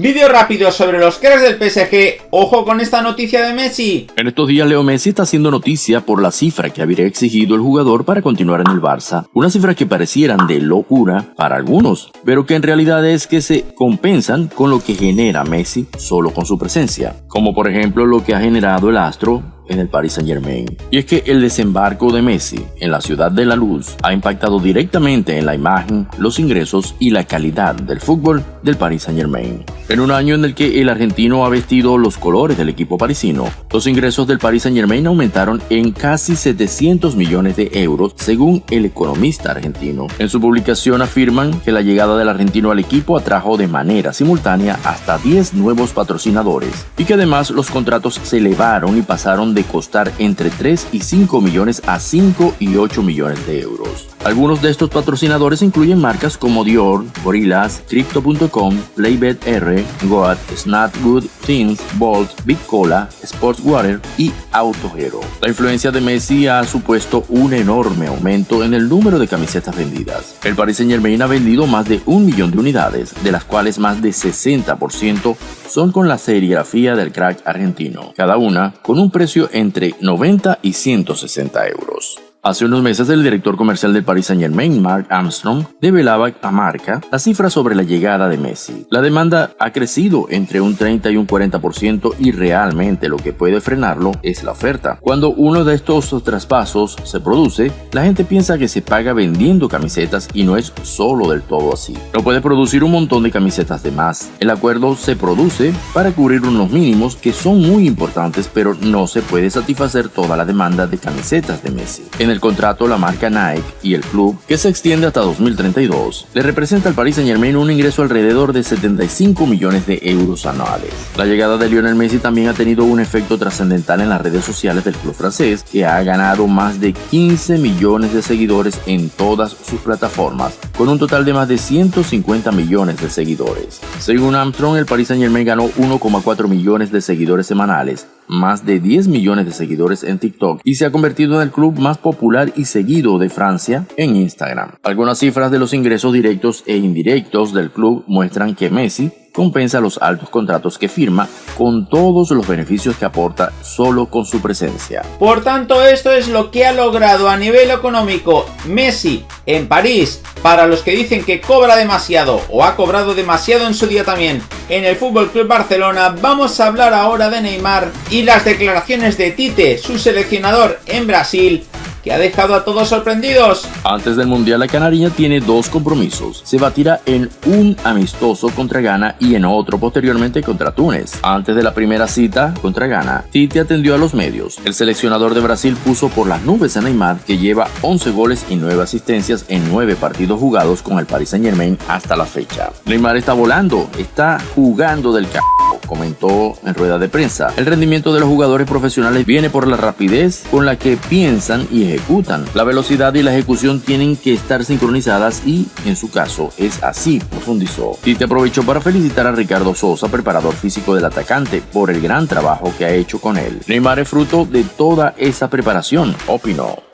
Vídeo rápido sobre los cracks del PSG, ojo con esta noticia de Messi. En estos días Leo Messi está haciendo noticia por la cifra que habría exigido el jugador para continuar en el Barça. Una cifra que parecieran de locura para algunos, pero que en realidad es que se compensan con lo que genera Messi solo con su presencia. Como por ejemplo lo que ha generado el astro en el Paris Saint Germain. Y es que el desembarco de Messi en la ciudad de la luz ha impactado directamente en la imagen, los ingresos y la calidad del fútbol del Paris Saint Germain. En un año en el que el argentino ha vestido los colores del equipo parisino, los ingresos del Paris Saint Germain aumentaron en casi 700 millones de euros según el economista argentino. En su publicación afirman que la llegada del argentino al equipo atrajo de manera simultánea hasta 10 nuevos patrocinadores y que además los contratos se elevaron y pasaron de costar entre 3 y 5 millones a 5 y 8 millones de euros. Algunos de estos patrocinadores incluyen marcas como Dior, Gorillaz, Crypto.com, PlayBetR, Goat, Snapgood, Teens, Bolt, Big Cola, Sportswater y Autohero. La influencia de Messi ha supuesto un enorme aumento en el número de camisetas vendidas. El Paris Saint Germain ha vendido más de un millón de unidades, de las cuales más de 60% son con la serigrafía del crack argentino, cada una con un precio entre 90 y 160 euros. Hace unos meses el director comercial del Paris Saint Germain, Mark Armstrong, develaba a marca la cifra sobre la llegada de Messi. La demanda ha crecido entre un 30 y un 40% y realmente lo que puede frenarlo es la oferta. Cuando uno de estos traspasos se produce, la gente piensa que se paga vendiendo camisetas y no es solo del todo así. No puede producir un montón de camisetas de más. El acuerdo se produce para cubrir unos mínimos que son muy importantes pero no se puede satisfacer toda la demanda de camisetas de Messi. En el contrato, la marca Nike y el club, que se extiende hasta 2032, le representa al Paris Saint Germain un ingreso alrededor de 75 millones de euros anuales. La llegada de Lionel Messi también ha tenido un efecto trascendental en las redes sociales del club francés, que ha ganado más de 15 millones de seguidores en todas sus plataformas, con un total de más de 150 millones de seguidores. Según Armstrong, el Paris Saint Germain ganó 1,4 millones de seguidores semanales, más de 10 millones de seguidores en TikTok y se ha convertido en el club más popular y seguido de Francia en Instagram. Algunas cifras de los ingresos directos e indirectos del club muestran que Messi compensa los altos contratos que firma con todos los beneficios que aporta solo con su presencia. Por tanto, esto es lo que ha logrado a nivel económico Messi en París. Para los que dicen que cobra demasiado o ha cobrado demasiado en su día también en el Fútbol Club Barcelona, vamos a hablar ahora de Neymar y las declaraciones de Tite, su seleccionador en Brasil, ha dejado a todos sorprendidos. Antes del Mundial, la Canariña tiene dos compromisos. Se batirá en un amistoso contra Ghana y en otro posteriormente contra Túnez. Antes de la primera cita contra Ghana, Tite atendió a los medios. El seleccionador de Brasil puso por las nubes a Neymar, que lleva 11 goles y 9 asistencias en 9 partidos jugados con el Paris Saint Germain hasta la fecha. Neymar está volando, está jugando del c comentó en rueda de prensa. El rendimiento de los jugadores profesionales viene por la rapidez con la que piensan y ejecutan. La velocidad y la ejecución tienen que estar sincronizadas y, en su caso, es así, profundizó. te aprovechó para felicitar a Ricardo Sosa, preparador físico del atacante, por el gran trabajo que ha hecho con él. Neymar es fruto de toda esa preparación, opinó.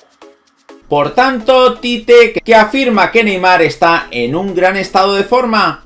Por tanto, Tite, que afirma que Neymar está en un gran estado de forma,